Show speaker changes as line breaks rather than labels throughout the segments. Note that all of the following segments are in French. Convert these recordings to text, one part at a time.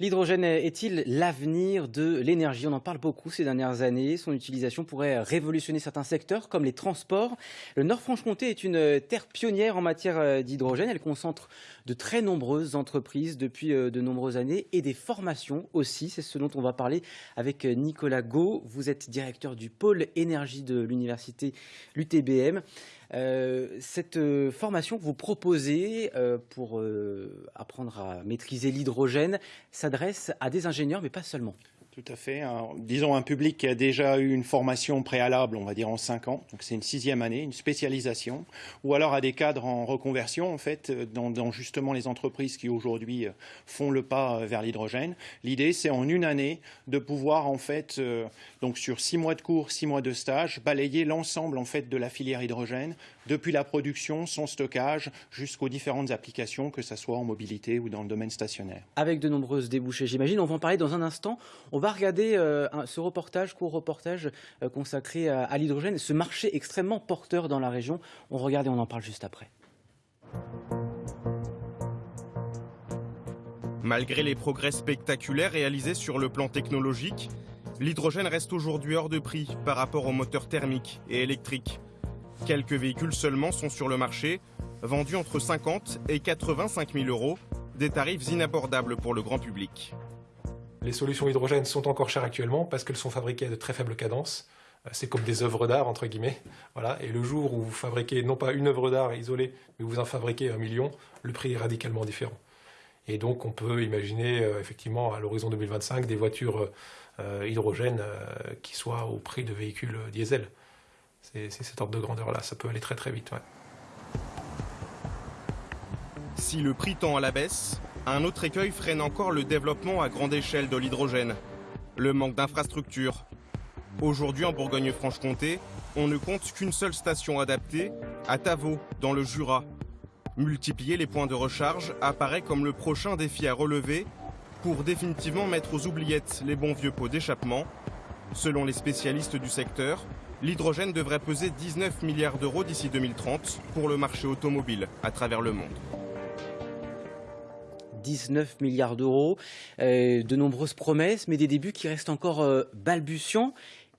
L'hydrogène est-il l'avenir de l'énergie? On en parle beaucoup ces dernières années. Son utilisation pourrait révolutionner certains secteurs comme les transports. Le Nord-Franche-Comté est une terre pionnière en matière d'hydrogène. Elle concentre de très nombreuses entreprises depuis de nombreuses années et des formations aussi. C'est ce dont on va parler avec Nicolas Gau. Vous êtes directeur du pôle énergie de l'université l'UTBM. Euh, cette euh, formation que vous proposez euh, pour apprendre à maîtriser l'hydrogène s'adresse à des ingénieurs, mais pas seulement.
Tout à fait. disons un public qui a déjà eu une formation préalable, on va dire en cinq ans, donc c'est une sixième année, une spécialisation, ou alors à des cadres en reconversion, en fait, dans, justement les entreprises qui aujourd'hui font le pas vers l'hydrogène. L'idée, c'est en une année de pouvoir, en fait, donc sur six mois de cours, six mois de stage, balayer l'ensemble en fait de la filière hydrogène, depuis la production, son stockage, jusqu'aux différentes applications, que ce soit en mobilité ou dans le domaine stationnaire.
Avec de nombreuses débouchées, j'imagine. On va en parler dans un instant. Va regarder euh, ce reportage, court reportage euh, consacré à, l'hydrogène, ce marché extrêmement porteur dans la région. On regarde et on en parle juste après.
Malgré les progrès spectaculaires réalisés sur le plan technologique, l'hydrogène reste aujourd'hui hors de prix par rapport aux moteurs thermiques et électriques. Quelques véhicules seulement sont sur le marché, vendus entre 50 et 85 000 euros, des tarifs inabordables pour le grand public.
Les solutions hydrogènes sont encore chères actuellement parce qu'elles sont fabriquées à de très faibles cadences. Euh, c'est comme des œuvres d'art, entre guillemets. Voilà. Et le jour où vous fabriquez non pas une œuvre d'art isolée, mais vous en fabriquez un million, le prix est radicalement différent. Et donc on peut imaginer euh, effectivement à l'horizon 2025 des voitures euh, hydrogènes qui soient au prix de véhicules diesel. C'est cet ordre de grandeur-là, ça peut aller très très vite.
Si le prix tend à la baisse, un autre écueil freine encore le développement à grande échelle de l'hydrogène, le manque d'infrastructures. Aujourd'hui en Bourgogne-Franche-Comté, on ne compte qu'une seule station adaptée, à Tavaux, dans le Jura. Multiplier les points de recharge apparaît comme le prochain défi à relever pour définitivement mettre aux oubliettes les bons vieux pots d'échappement. Selon les spécialistes du secteur, l'hydrogène devrait peser 19 milliards d'euros d'ici 2030 pour le marché automobile à travers le monde.
19 milliards d'euros, euh, de nombreuses promesses, mais des débuts qui restent encore euh, balbutiants.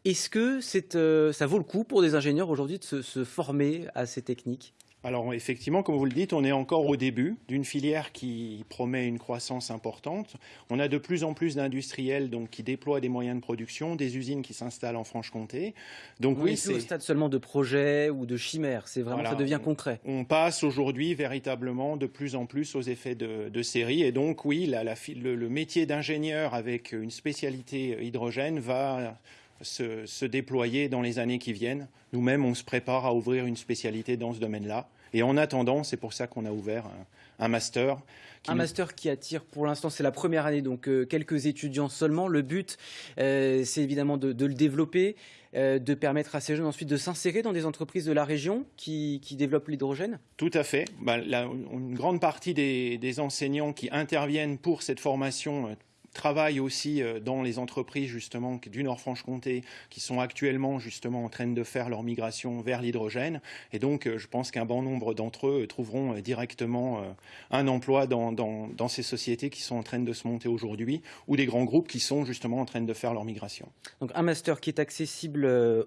Est-ce que euh, ça vaut le coup pour des ingénieurs aujourd'hui de se former à ces techniques?
Alors effectivement, comme vous le dites, on est encore au début d'une filière qui promet une croissance importante. On a de plus en plus d'industriels donc qui déploient des moyens de production, des usines qui s'installent en Franche-Comté.
Donc oui, c'est au stade seulement de projet ou de chimère. C'est vraiment ça devient concret.
On passe aujourd'hui véritablement de plus en plus aux effets de, série et donc oui, le, métier d'ingénieur avec une spécialité hydrogène va se, se, déployer dans les années qui viennent. Nous-mêmes, on se prépare à ouvrir une spécialité dans ce domaine-là. Et en attendant, c'est pour ça qu'on a ouvert un, master.
un master qui attire pour l'instant, c'est la première année, donc euh, quelques étudiants seulement. Le but, euh, c'est évidemment de, le développer, euh, de permettre à ces jeunes ensuite de s'insérer dans des entreprises de la région qui, développent l'hydrogène
Tout à fait. Bah, une grande partie des, enseignants qui interviennent pour cette formation travaillent aussi euh, dans les entreprises justement du Nord-Franche-Comté qui sont actuellement justement en train de faire leur migration vers l'hydrogène. Et donc, euh, je pense qu'un bon nombre d'entre eux trouveront euh, directement un emploi dans, dans, ces sociétés qui sont en train de se monter aujourd'hui ou des grands groupes qui sont justement en train de faire leur migration.
Donc, un master qui est accessible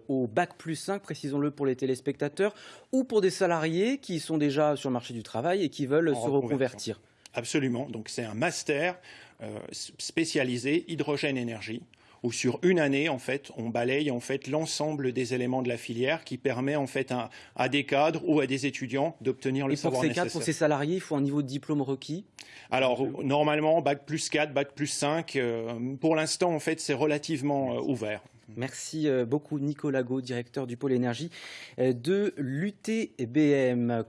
au bac plus 5, précisons-le pour les téléspectateurs, ou pour des salariés qui sont déjà sur le marché du travail et qui veulent se reconvertir.
Absolument. Donc, c'est un master euh, spécialisé hydrogène énergie où sur une année, en fait, on balaye en fait l'ensemble des éléments de la filière qui permet en fait à, des cadres ou à des étudiants d'obtenir le savoir
nécessaire. pour ces cadres, pour ces salariés, il faut un niveau de diplôme requis?
Alors, normalement, bac plus 4, bac plus 5. Euh, pour l'instant, en fait, c'est relativement euh, ouvert.
Merci beaucoup Nicolas Gaud, directeur du pôle énergie de l'UTBM.